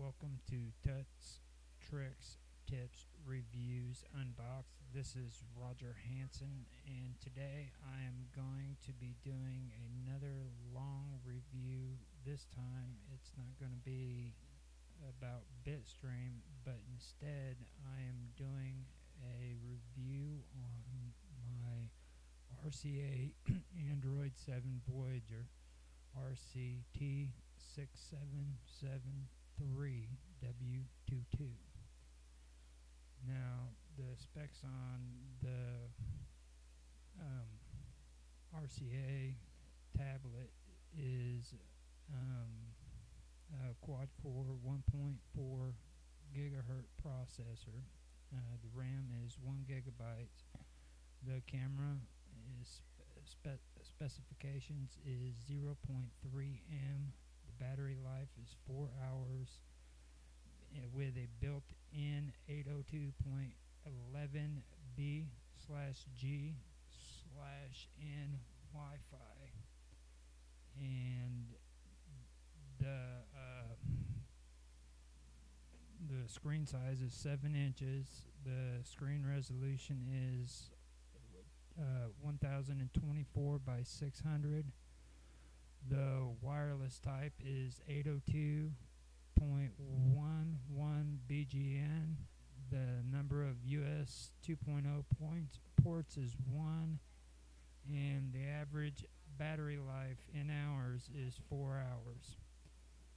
Welcome to Tuts, Tricks, Tips, Reviews, Unboxed. This is Roger Hanson, and today I am going to be doing another long review. This time it's not going to be about Bitstream, but instead I am doing a review on my RCA Android 7 Voyager RCT6773W22. Now, the specs on the um, RCA tablet is um, a quad-core 1.4 gigahertz processor. Uh, the RAM is 1 gigabyte. The camera is spe specifications is 0.3 m. Battery life is 4 hours uh, with a built-in 802.11b slash g slash n Wi-Fi and the uh, the screen size is 7 inches the screen resolution is uh, 1024 by 600. The wireless type is 802.11 BGN. The number of US 2.0 points, ports is 1. And the average battery life in hours is 4 hours.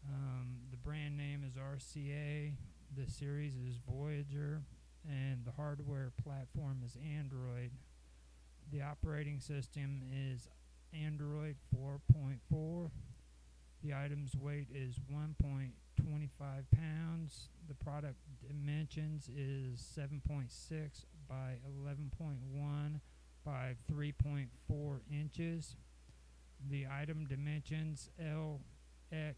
Um, the brand name is RCA. The series is Voyager. And the hardware platform is Android. The operating system is Android 4.4. The item's weight is 1.25 pounds. The product dimensions is 7.6 by 11.1 by 3.4 inches. The item dimensions LX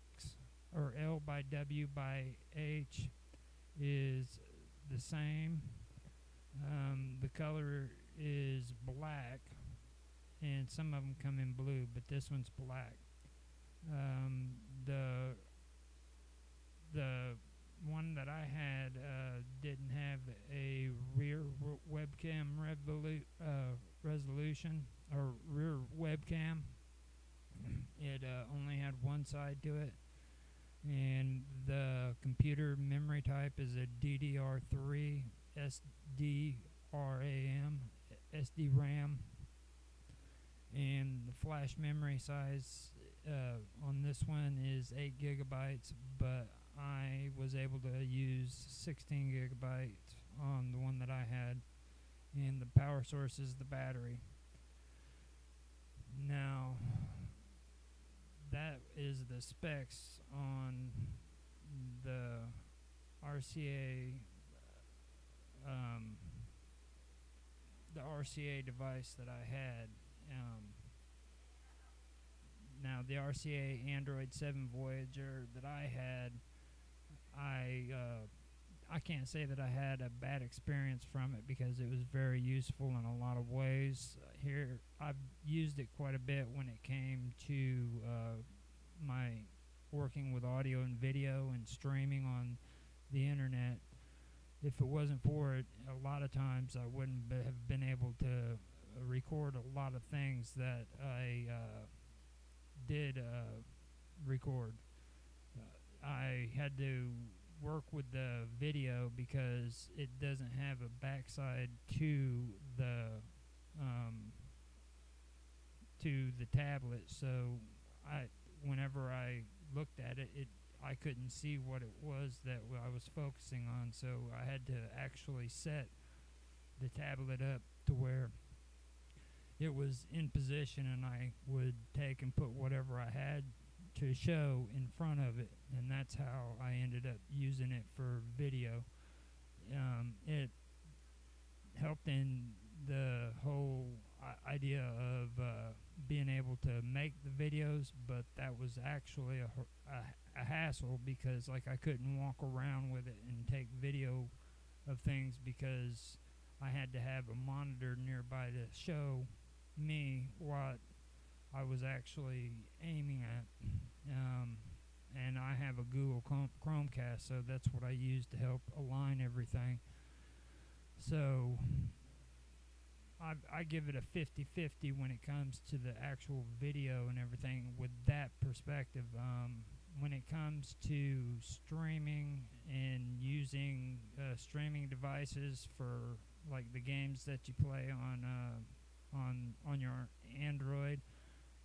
or L by W by H is the same. Um, the color is black, and some of them come in blue, but this one's black. Um, the the one that I had uh, didn't have a rear webcam revolu- uh, resolution or rear webcam. it uh, only had one side to it, and the computer memory type is a DDR3 SDRAM SD RAM and the flash memory size uh, on this one is 8 gigabytes but I was able to use 16 gigabytes on the one that I had and the power source is the battery now that is the specs on the RCA um, the RCA device that I had. Um, now, the RCA Android 7 Voyager that I had, I uh, I can't say that I had a bad experience from it because it was very useful in a lot of ways. Here, I've used it quite a bit when it came to uh, my working with audio and video and streaming on the internet if it wasn't for it, a lot of times I wouldn't have been able to record a lot of things that I uh, did uh, record. Uh, I had to work with the video because it doesn't have a backside to the um, to the tablet, so I whenever I looked at it, it I couldn't see what it was that I was focusing on, so I had to actually set the tablet up to where it was in position and I would take and put whatever I had to show in front of it, and that's how I ended up using it for video. Um, it helped in the whole idea of uh, being able to make the videos, but that was actually a, a a hassle because like I couldn't walk around with it and take video of things because I had to have a monitor nearby to show me what I was actually aiming at. Um, and I have a Google Chrome- Chromecast, so that's what I use to help align everything. So I, I give it a 50 50 when it comes to the actual video and everything with that perspective. Um, when it comes to streaming and using uh, streaming devices for like the games that you play on uh, on on your Android,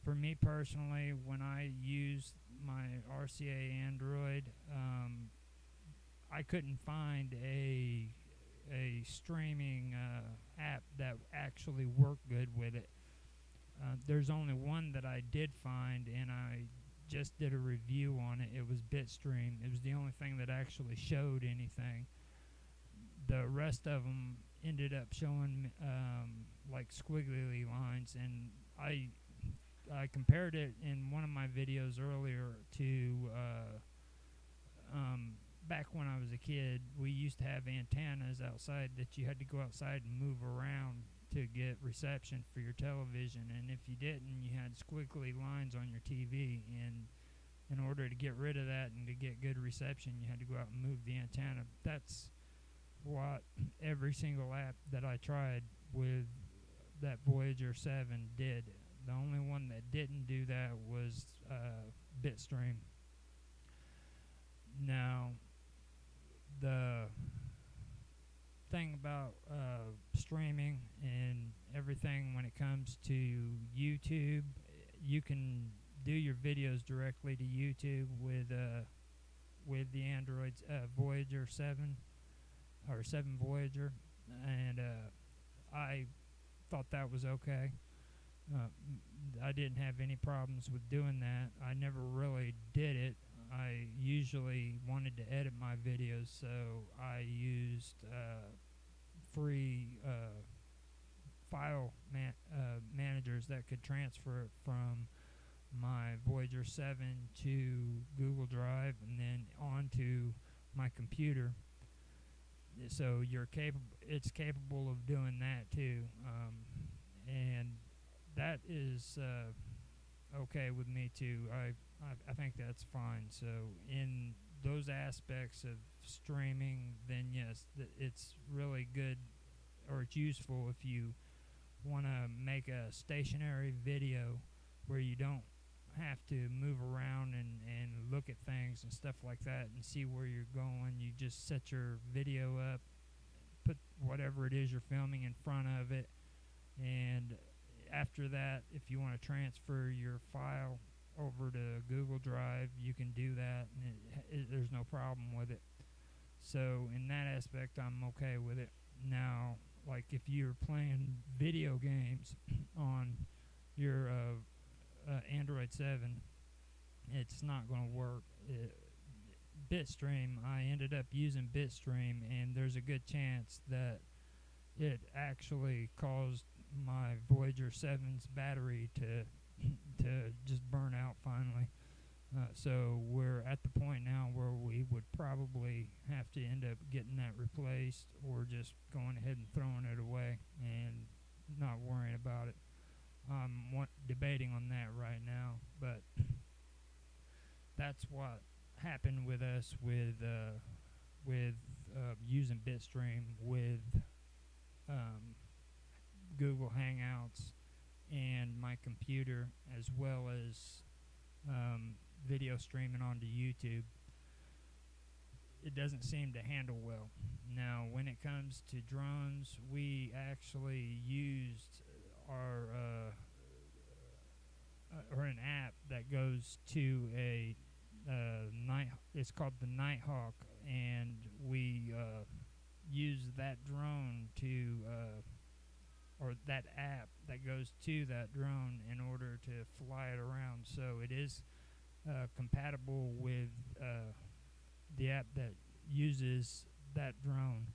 for me personally, when I use my RCA Android, um, I couldn't find a a streaming uh, app that actually worked good with it. Uh, there's only one that I did find, and I just did a review on it. It was Bitstream. It was the only thing that actually showed anything. The rest of them ended up showing um, like squiggly lines, and I I compared it in one of my videos earlier to uh, um, back when I was a kid. We used to have antennas outside that you had to go outside and move around to get reception for your television, and if you didn't, you had squiggly lines on your TV. And in order to get rid of that and to get good reception, you had to go out and move the antenna. That's what every single app that I tried with that Voyager 7 did. The only one that didn't do that was uh, Bitstream. Now, the thing about uh, streaming and everything when it comes to YouTube, you can do your videos directly to YouTube with uh, with the Android's uh, Voyager 7 or 7 Voyager, and uh, I thought that was okay. Uh, I didn't have any problems with doing that. I never really did it. I usually wanted to edit my videos, so I used uh, free uh, file man- uh, managers that could transfer it from my Voyager 7 to Google Drive and then onto my computer. So you're capable. It's capable of doing that too, um, and that is uh, okay with me too. I, I I think that's fine. So in those aspects of streaming, then yes, th- it's really good, or it's useful if you want to make a stationary video where you don't have to move around and, and look at things and stuff like that and see where you're going. You just set your video up, put whatever it is you're filming in front of it, and after that, if you want to transfer your file over to Google Drive, you can do that, and it, it, there's no problem with it. So in that aspect, I'm okay with it. Now, like if you're playing video games on your uh, uh, Android 7, it's not going to work. It, Bitstream, I ended up using Bitstream, and there's a good chance that it actually caused my Voyager 7's battery to to just burn out finally. Uh, so we're at the point now where we would probably have to end up getting that replaced or just going ahead and throwing it away and not worrying about it. I'm debating on that right now, but that's what happened with us with uh, with uh, using Bitstream with um, Google Hangouts and my computer, as well as um, video streaming onto YouTube. It doesn't seem to handle well. Now, when it comes to drones, we actually used our uh, uh, or an app that goes to a uh, night. It's called the Nighthawk, and we uh, use that drone to uh, or that app that goes to that drone in order to fly it around. So it is uh, compatible with uh, the app that uses that drone.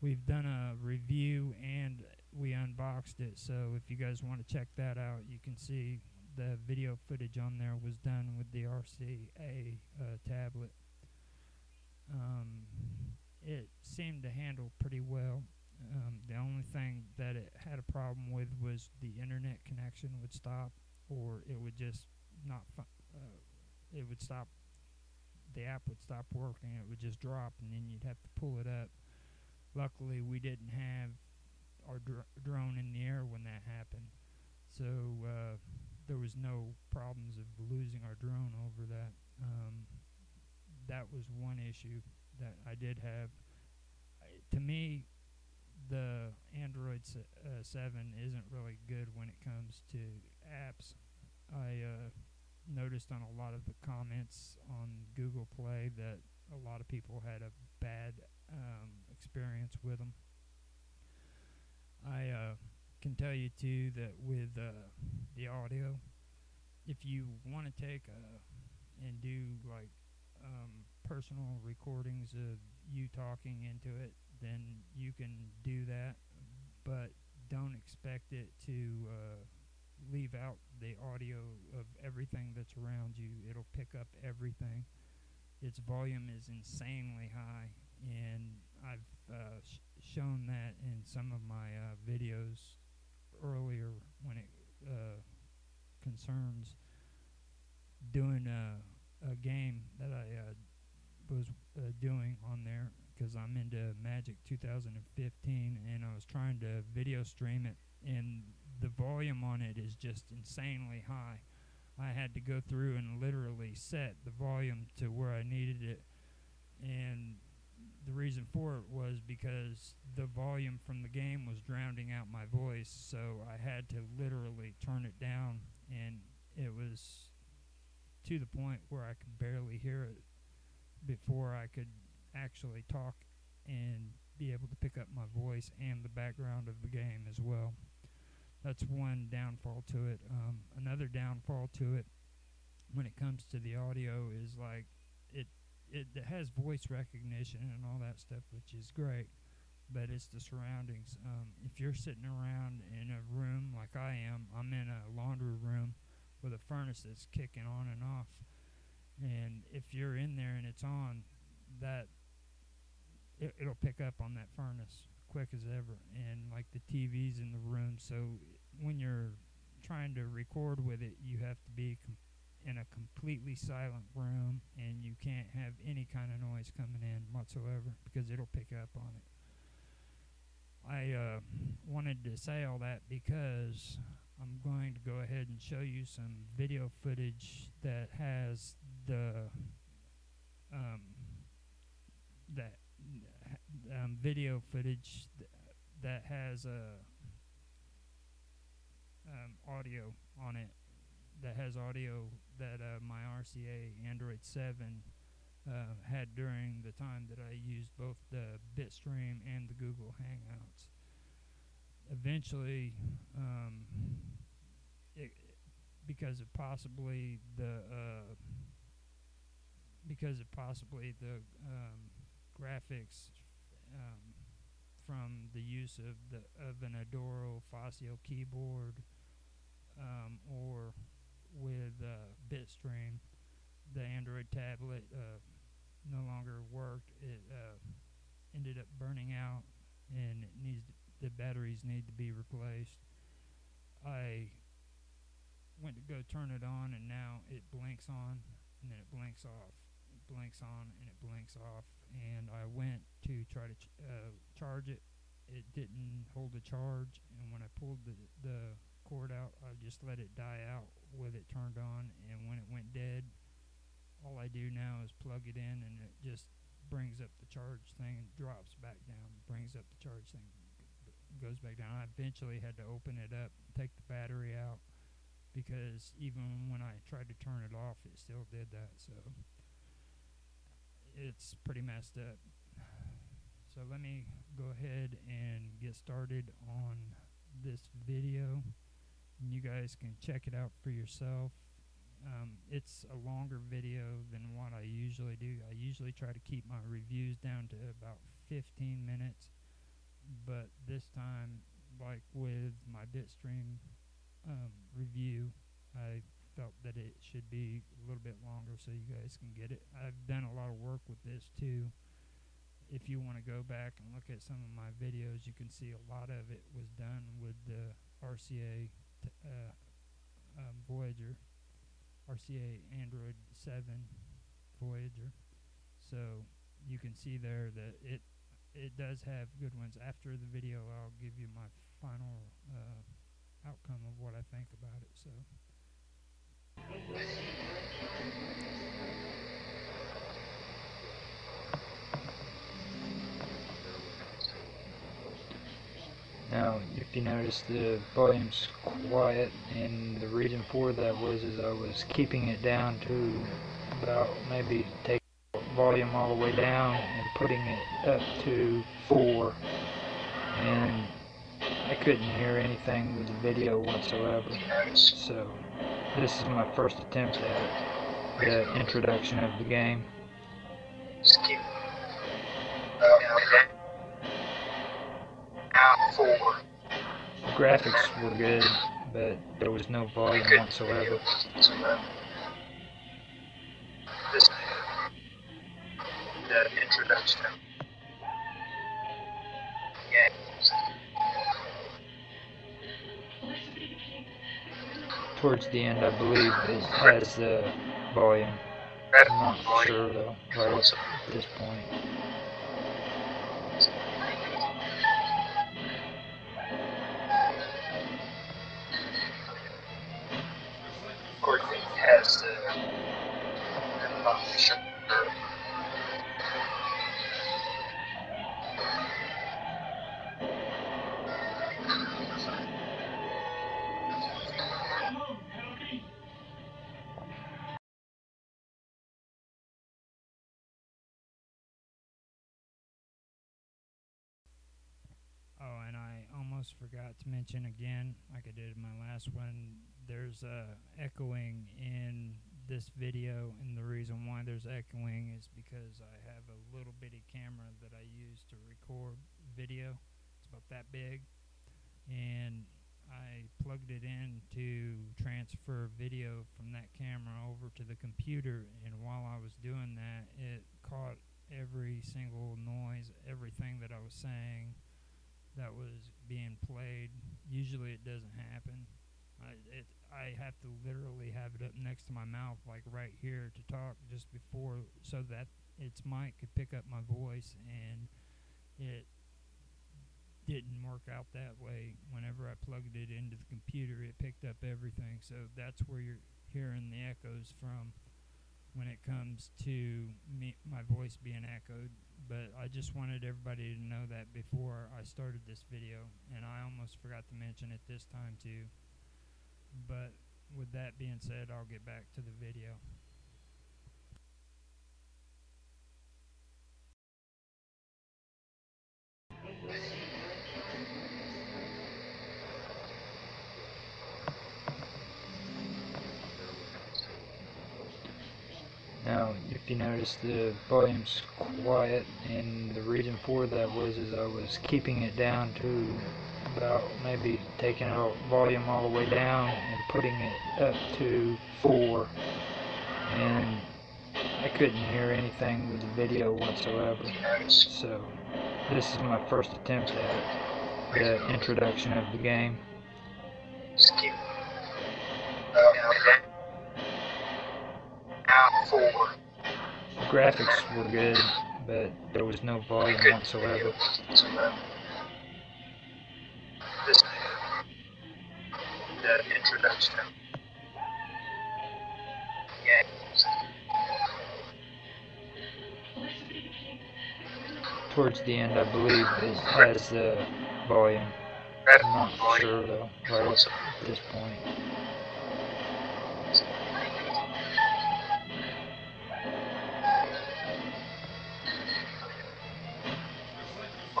We've done a review and we unboxed it. So if you guys want to check that out, you can see the video footage on there was done with the RCA uh, tablet. Um, it seemed to handle pretty well. Um, the only thing that it had a problem with was the internet connection would stop, or it would just not. Uh, it would stop the app would stop working. It would just drop, and then you'd have to pull it up. Luckily, we didn't have our dr- drone in the air when that happened, so uh, there was no problems of losing our drone over that. Um, that was one issue that I did have. I, to me, the Android uh, 7 isn't really good when it comes to apps. I uh, noticed on a lot of the comments on Google Play that a lot of people had a bad um, experience with them. Can tell you too that with uh, the audio, if you want to take uh, and do like um, personal recordings of you talking into it, then you can do that, but don't expect it to uh, leave out the audio of everything that's around you. It'll pick up everything. Its volume is insanely high, and I've uh, sh- shown that in some of my uh, videos earlier when it uh, concerns doing a, a game that I uh, was uh, doing on there because I'm into Magic 2015 and I was trying to video stream it and the volume on it is just insanely high. I had to go through and literally set the volume to where I needed it and the reason for it was because the volume from the game was drowning out my voice so I had to literally turn it down and it was to the point where I could barely hear it before I could actually talk and be able to pick up my voice and the background of the game as well. That's one downfall to it. Um, another downfall to it when it comes to the audio is like it has voice recognition and all that stuff, which is great. But it's the surroundings. Um, if you're sitting around in a room like I am, I'm in a laundry room with a furnace that's kicking on and off. And if you're in there and it's on, that it, it'll pick up on that furnace quick as ever. And like the TV's in the room, so when you're trying to record with it, you have to be in a completely silent room, and you can't have any kind of noise coming in whatsoever because it'll pick up on it. I uh, wanted to say all that because I'm going to go ahead and show you some video footage that has the um, that um, video footage th- that has a um, audio on it that has audio that uh, my RCA Android 7 uh, had during the time that I used both the Bitstream and the Google Hangouts. Eventually, um, it, because of possibly the uh, because of possibly the um, graphics um, from the use of the of an Adoro Fazio keyboard um, or with uh, Bitstream, the Android tablet uh, no longer worked. It uh, ended up burning out, and it needs to, the batteries need to be replaced. I went to go turn it on, and now it blinks on, and then it blinks off. It blinks on, and it blinks off. And I went to try to ch- uh, charge it. It didn't hold a charge, and when I pulled the the cord out, I just let it die out with it turned on, and when it went dead, all I do now is plug it in, and it just brings up the charge thing and drops back down. Brings up the charge thing, goes back down. I eventually had to open it up, take the battery out, because even when I tried to turn it off, it still did that. So it's pretty messed up. So let me go ahead and get started on this video. And you guys can check it out for yourself. Um, it's a longer video than what I usually do. I usually try to keep my reviews down to about 15 minutes, but this time, like with my Bitstream um, review, I felt that it should be a little bit longer so you guys can get it. I've done a lot of work with this too. If you want to go back and look at some of my videos, you can see a lot of it was done with the RCA uh, um, Voyager, RCA Android 7 Voyager. So you can see there that it it does have good ones. After the video, I'll give you my final uh, outcome of what I think about it. So. Now, if you notice, the volume's quiet, and the reason for that was is I was keeping it down to about maybe take volume all the way down and putting it up to 4, and I couldn't hear anything with the video whatsoever. So, this is my first attempt at the introduction of the game. Graphics were good, but there was no volume whatsoever. Towards the end, I believe it has the volume. I'm not sure though, right at this point. Almost forgot to mention again, like I did in my last one, there's uh, echoing in this video, and the reason why there's echoing is because I have a little bitty camera that I use to record video. It's about that big, and I plugged it in to transfer video from that camera over to the computer, and while I was doing that, it caught every single noise, everything that I was saying that was being played. Usually it doesn't happen. I it I have to literally have it up next to my mouth, like right here, to talk just before, so that its mic could pick up my voice, and it didn't work out that way. Whenever I plugged it into the computer, it picked up everything. So that's where you're hearing the echoes from when it comes to me, my voice being echoed but I just wanted everybody to know that before I started this video, and I almost forgot to mention it this time too. But with that being said, I'll get back to the video. Now, if you notice, the volume's quiet, and the reason for that was is I was keeping it down to about maybe taking a volume all the way down and putting it up to 4, and I couldn't hear anything with the video whatsoever. So, this is my first attempt at the introduction of the game. Just keep uh, graphics were good, but there was no volume whatsoever. The introduction. Towards the end, I believe it has the volume. I'm not sure though, right at this point.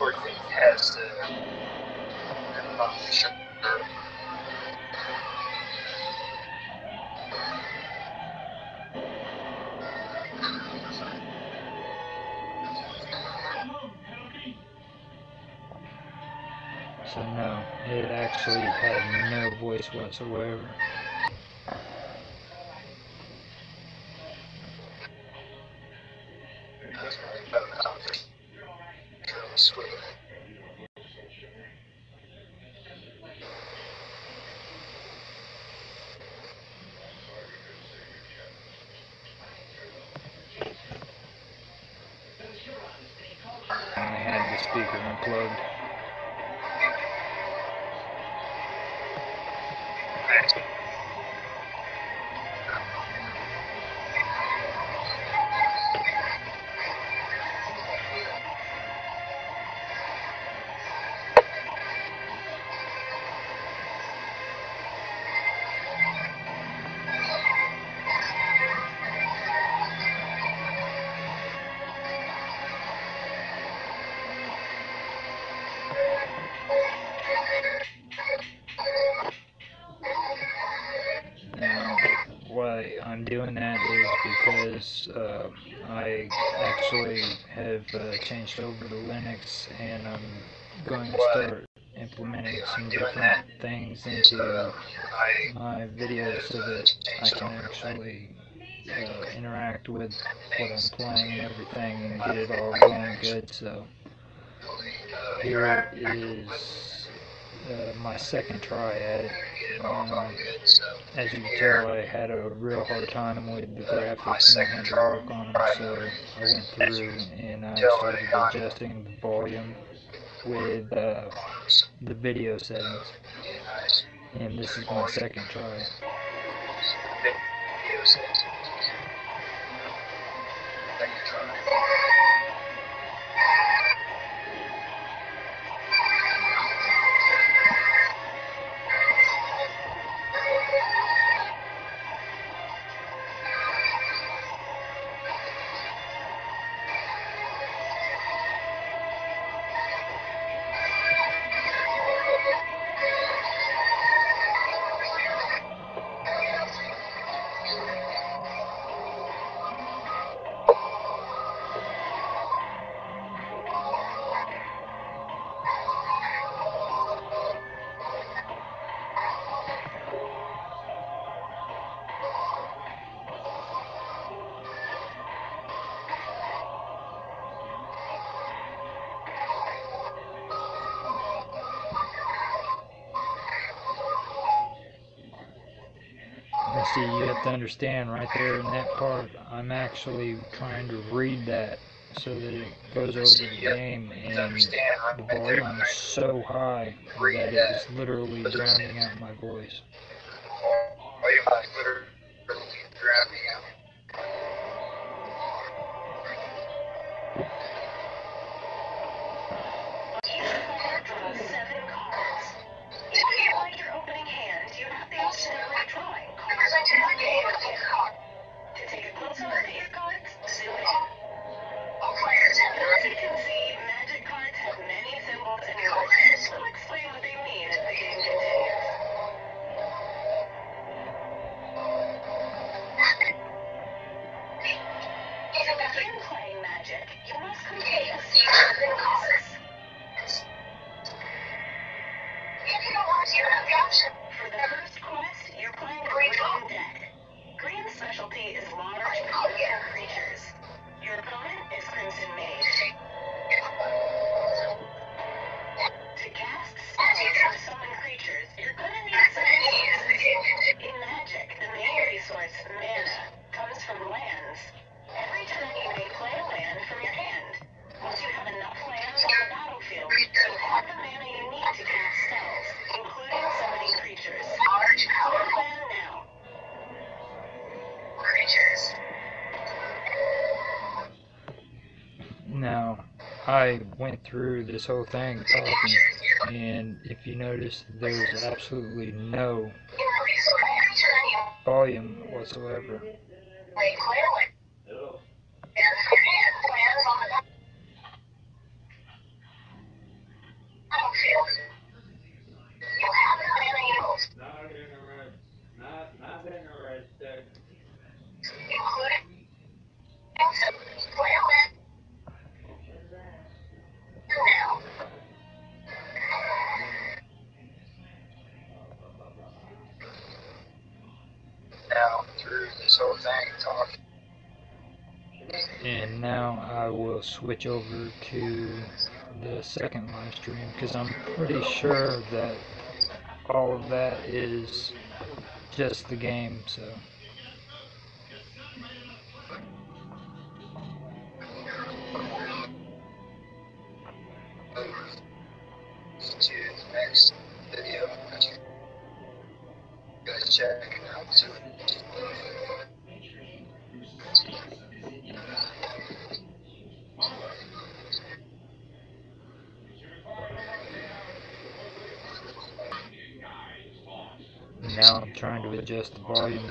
Has. So no, it actually had no voice whatsoever. Speaker unplugged. Uh, changed over to Linux and I'm going to start implementing some different things into my videos so that I can actually uh, interact with what I'm playing and everything and get it all going good. So. Here is uh, my second try at it. Um, as you can tell, I had a real hard time with the graphics and I work on them, so I went through and I started adjusting the volume with uh, the video settings. And this is my second try. And understand right there in that part, I'm actually trying to read that so that it goes over the game, and the volume is so high that it's literally drowning out my voice. Went through this whole thing talking, and if you notice, there's absolutely no volume whatsoever. Not interested. Switch over to the second live stream because I'm pretty sure that all of that is just the game. So.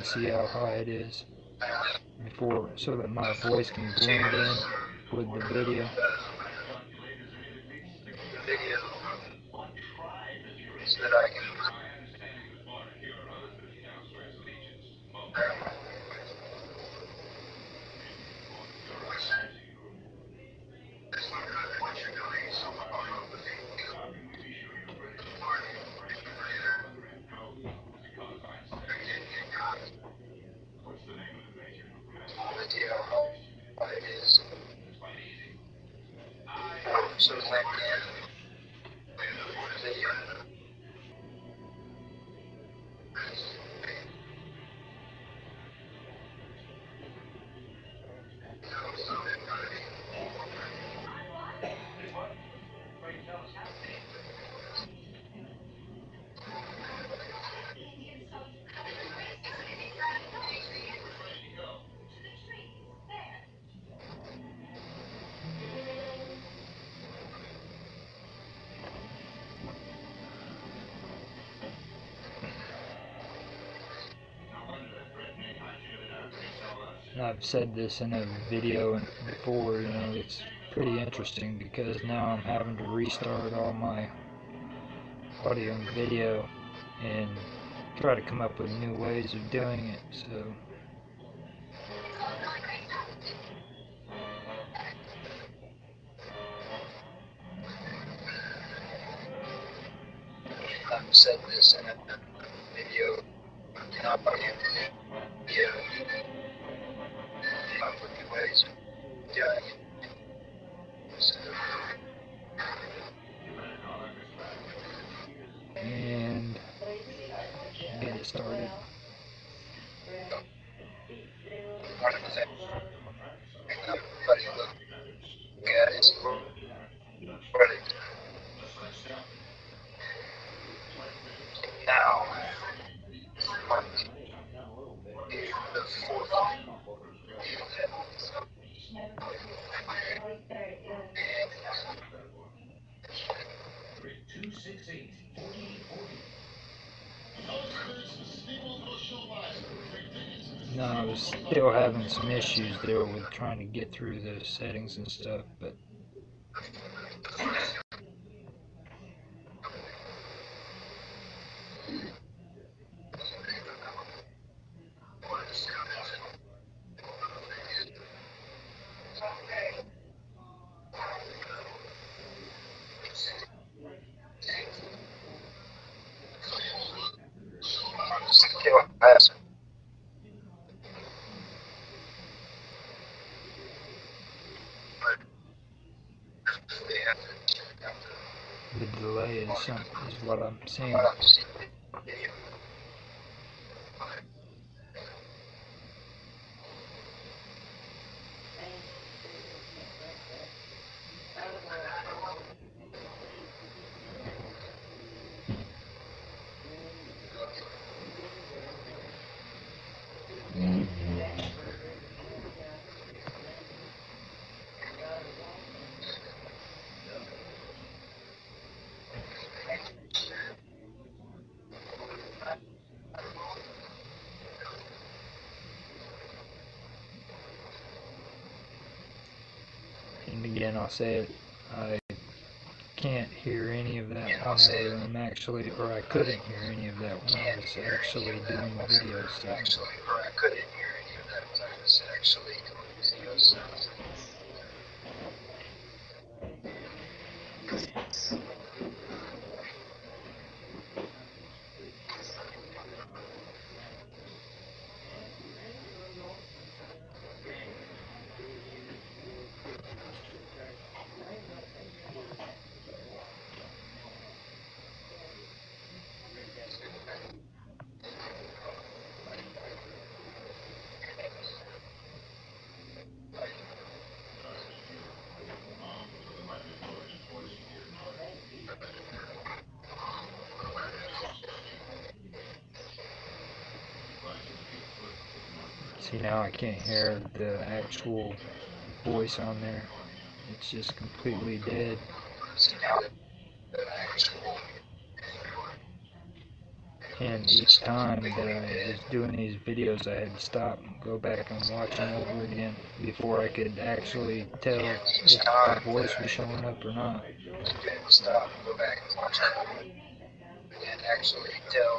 See how high it is before so that my voice can blend in with the video. So blend in the I've said this in a video before, you know, it's pretty interesting because now I'm having to restart all my audio and video and try to come up with new ways of doing it. So having some issues there with trying to get through the settings and stuff, but still has but they have to have to the delay is some is what I'm seeing. uh, see the video. And again, I'll say it. I can't hear any of that Yeah, I'll say whenever I'm actually, or I couldn't hear any of that when I was actually doing the video stuff. Now I can't hear the actual voice on there. It's just completely dead. And each time that I was doing these videos, I had to stop and go back and watch them over again before I could actually tell if my voice was showing up or not. stop and go back and watch it and actually tell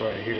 right here.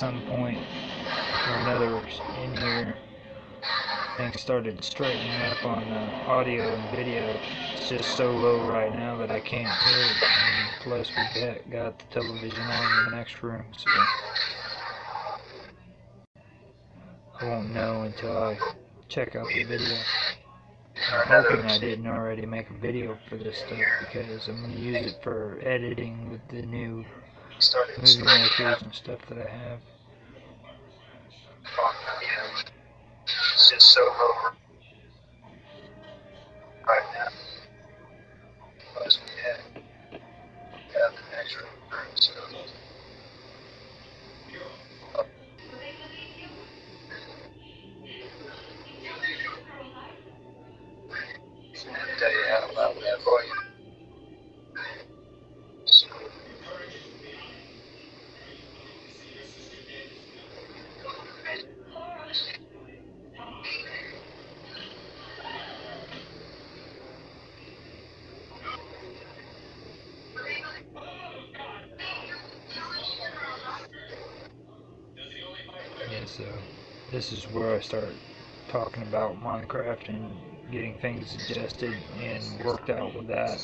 Some point or another in here, things started straightening up on the audio and video. It's just so low right now that I can't hear it. And plus, we got, got the television on in the next room, so I won't know until I check out the video. I'm hoping I didn't already make a video for this stuff because I'm going to use it for editing with the new Started movie makers and stuff that I have. It's just so low where I start talking about Minecraft and getting things adjusted and worked out with that.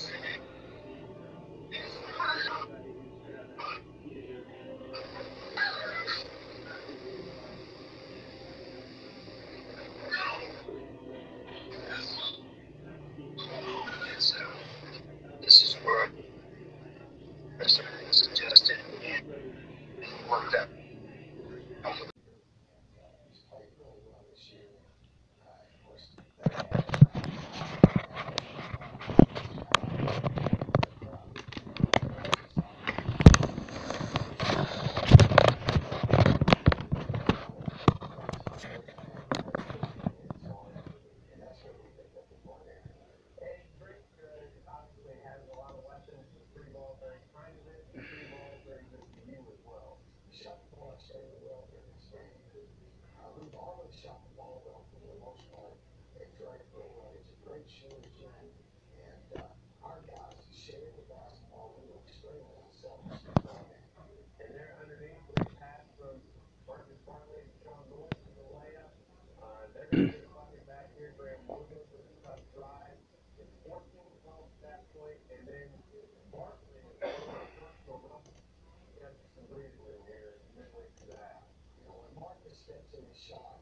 Okay,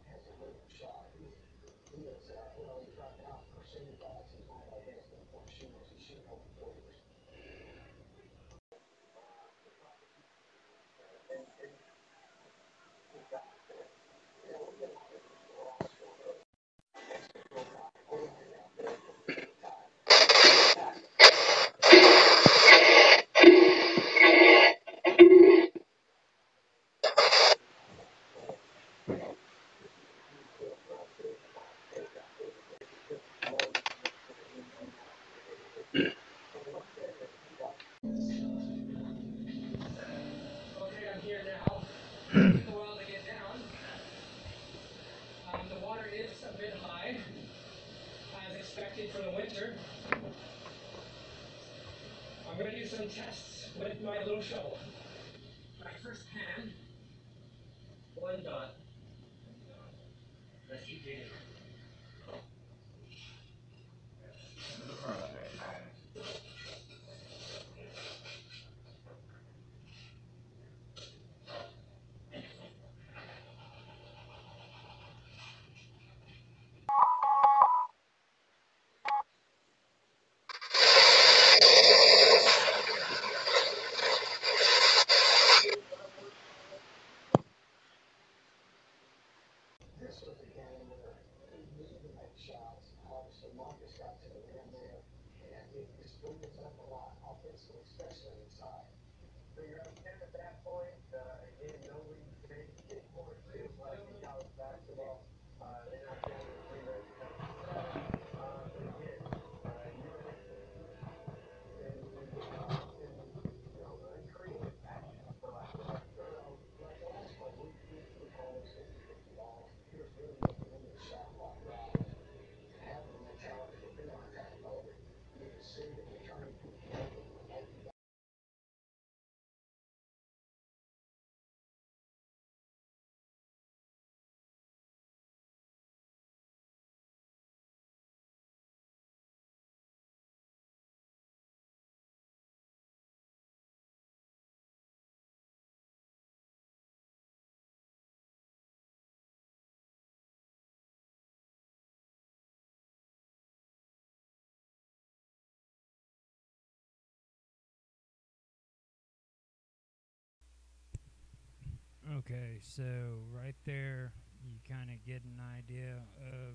Okay, so right there, you kind of get an idea of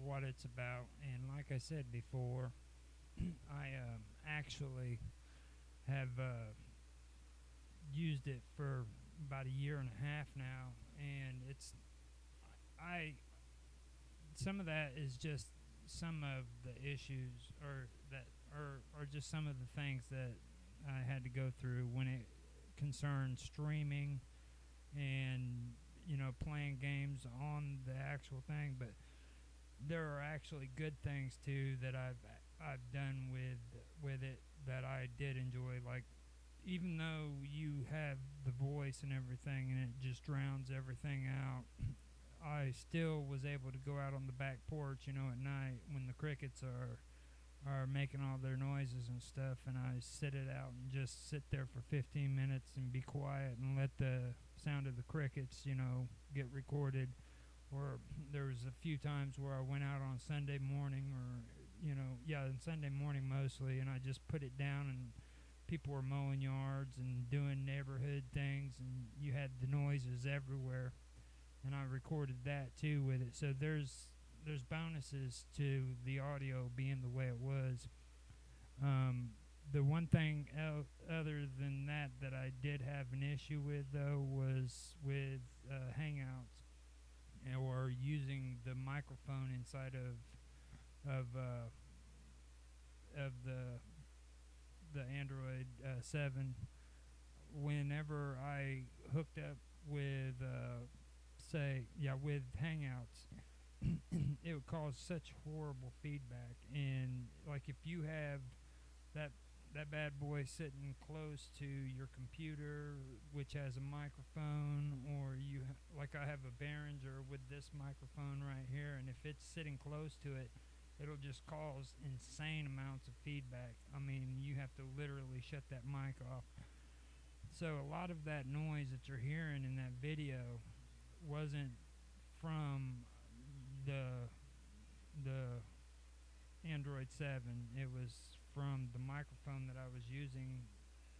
what it's about. And like I said before, I um, actually have uh, used it for about a year and a half now, and it's I. Some of that is just some of the issues, or that, or or just some of the things that I had to go through when it concerned streaming and you know playing games on the actual thing but there are actually good things too that I've I've done with with it that I did enjoy. Like even though you have the voice and everything and it just drowns everything out I still was able to go out on the back porch you know at night when the crickets are are making all their noises and stuff, and I sit it out and just sit there for 15 minutes and be quiet and let the sound of the crickets, you know, get recorded. Or there was a few times where I went out on Sunday morning, or you know, yeah, on Sunday morning mostly, and I just put it down and people were mowing yards and doing neighborhood things, and you had the noises everywhere, and I recorded that too with it. So there's there's bonuses to the audio being the way it was. Um, the one thing el- other than that that I did have an issue with though was with uh, Hangouts or using the microphone inside of of uh, of the the Android uh, seven. Whenever I hooked up with uh, say yeah with Hangouts it would cause such horrible feedback and like if you have that that bad boy sitting close to your computer, which has a microphone, or you ha- like I have a Behringer with this microphone right here, and if it's sitting close to it, it'll just cause insane amounts of feedback. I mean, you have to literally shut that mic off. So a lot of that noise that you're hearing in that video wasn't from the the Android 7. It was from the microphone that I was using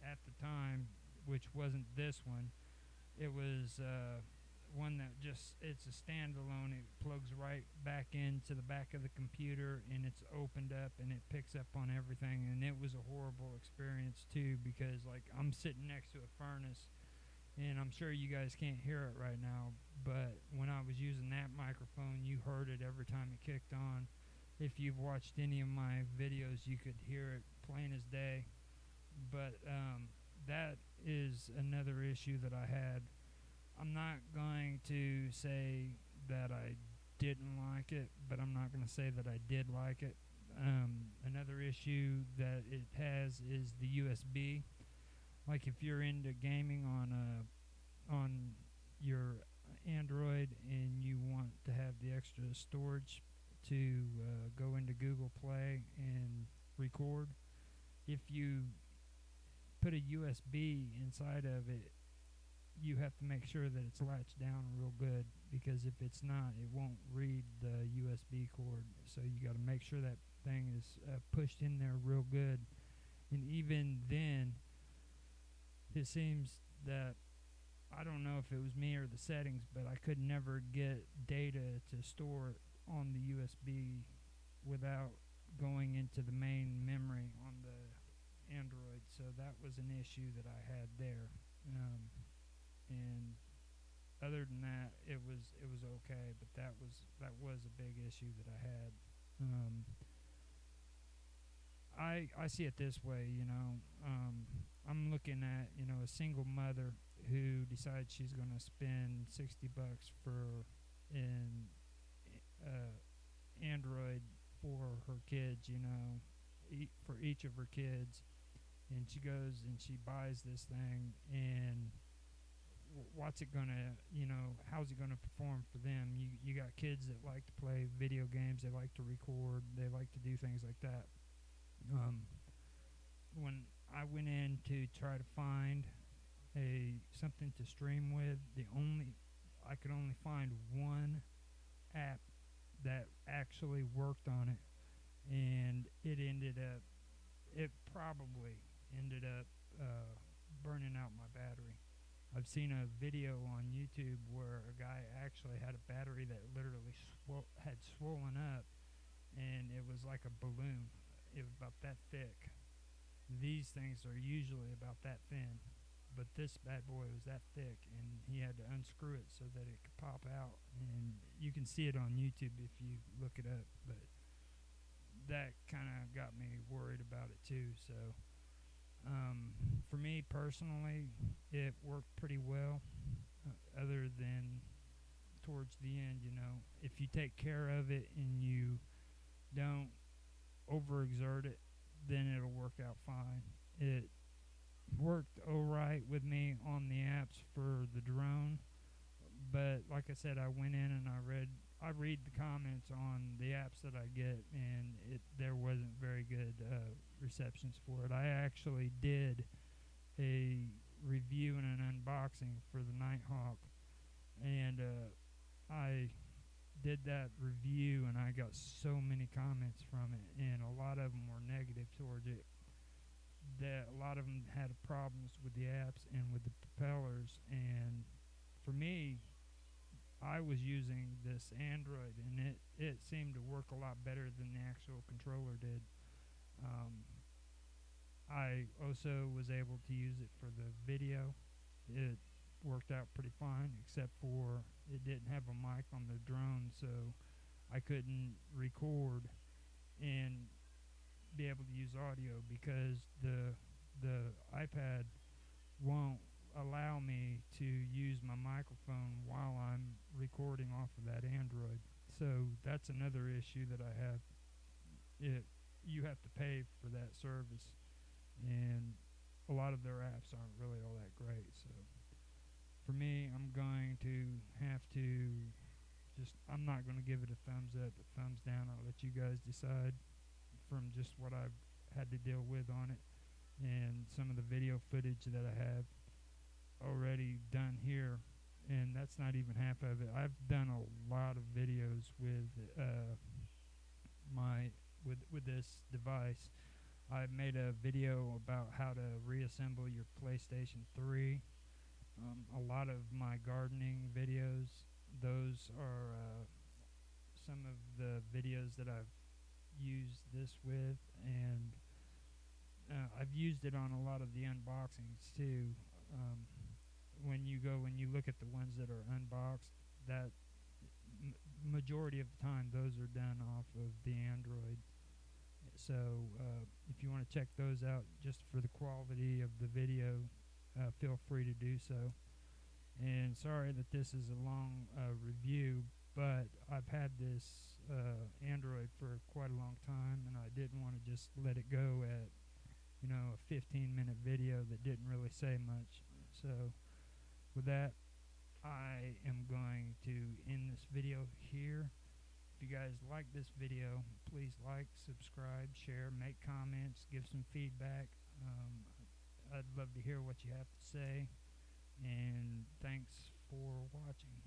at the time, which wasn't this one. It was uh, one that just it's a standalone. It plugs right back into the back of the computer and it's opened up and it picks up on everything. And it was a horrible experience too because like I'm sitting next to a furnace and I'm sure you guys can't hear it right now, but when I was using that microphone, you heard it every time it kicked on. If you've watched any of my videos, you could hear it plain as day. But um, that is another issue that I had. I'm not going to say that I didn't like it, but I'm not going to say that I did like it. Um, another issue that it has is the USB. Like if you're into gaming on a on your Android and you want to have the extra storage to uh, go into Google Play and record, if you put a USB inside of it, you have to make sure that it's latched down real good because if it's not, it won't read the USB cord. So you got to make sure that thing is uh, pushed in there real good. And even then, it seems that I don't know if it was me or the settings, but I could never get data to store on the USB without going into the main memory on the Android. So that was an issue that I had there. Um, and other than that, it was it was okay. But that was that was a big issue that I had. Um, I I see it this way, you know. Um, I'm looking at you know a single mother who decides she's going to spend sixty bucks for an uh, Android for her kids, you know, e- for each of her kids, and she goes and she buys this thing and w- what's it gonna you know how's it gonna perform for them? You you got kids that like to play video games they like to record they like to do things like that. Um, when I went in to try to find a something to stream with the only I could only find one app that actually worked on it and it ended up it probably ended up uh, burning out my battery I've seen a video on YouTube where a guy actually had a battery that literally swo- had swollen up, and it was like a balloon. It was about that thick. These things are usually about that thin, but this bad boy was that thick, and he had to unscrew it so that it could pop out. And you can see it on YouTube if you look it up. But that kind of got me worried about it too. So. Um, for me personally, it worked pretty well, uh, other than towards the end, you know. If you take care of it and you don't overexert it, then it'll work out fine. It worked alright with me on the apps for the drone, but like I said, I went in and I read I read the comments on the apps that I get, and it there wasn't very good uh, receptions for it. I actually did a review and an unboxing for the Nighthawk, and uh, I did that review, and I got so many comments from it, and a lot of them were negative towards it. That a lot of them had problems with the apps and with the propellers, and for me, I was using this Android, and it it seemed to work a lot better than the actual controller did. Um, I also was able to use it for the video. It worked out pretty fine, except for it didn't have a mic on the drone, so I couldn't record and be able to use audio because the the iPad won't allow me to use my microphone while I'm recording off of that Android. So that's another issue that I have. It you have to pay for that service, and a lot of their apps aren't really all that great. So for me, I'm going to have to just I'm not going to give it a thumbs up, a thumbs down. I'll let you guys decide from just what I've had to deal with on it and some of the video footage that I have already done here and that's not even half of it. I've done a lot of videos with uh, my with with this device. I made a video about how to reassemble your PlayStation 3. Um, a lot of my gardening videos, those are uh, some of the videos that I've used this with, and uh, I've used it on a lot of the unboxings too. Um, when you go and you look at the ones that are unboxed, that m- majority of the time those are done off of the Android. So uh, if you want to check those out just for the quality of the video, uh, feel free to do so. And sorry that this is a long uh, review, but I've had this uh, Android for quite a long time, and I didn't want to just let it go at you know a 15 minute video that didn't really say much. So with that, I am going to end this video here. If you guys like this video, please like, subscribe, share, make comments, give some feedback. Um, I'd love to hear what you have to say. And thanks for watching.